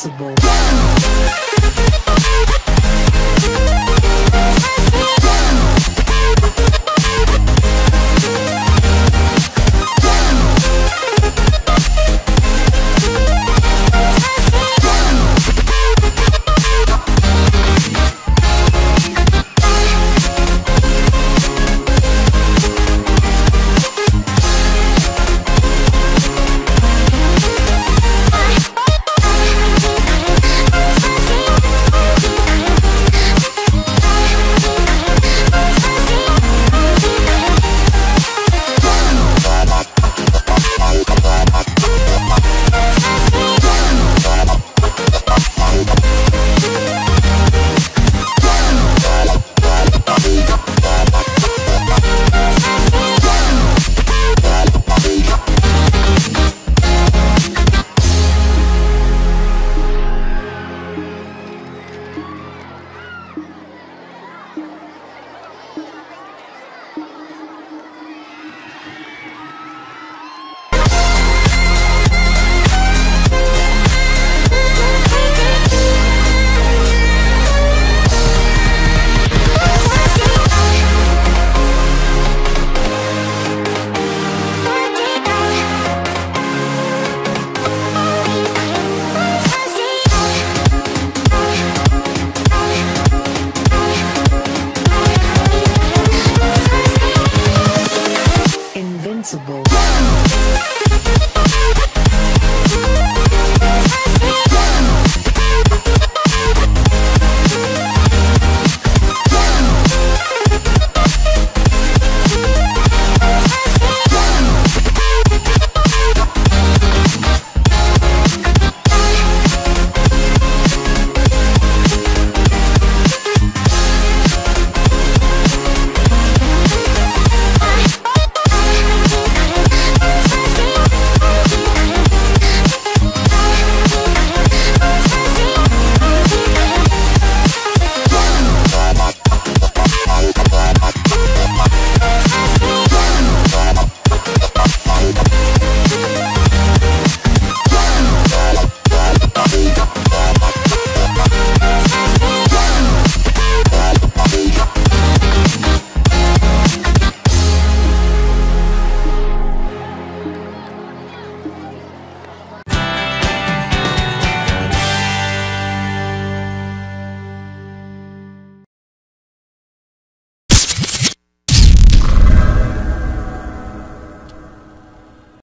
Possible.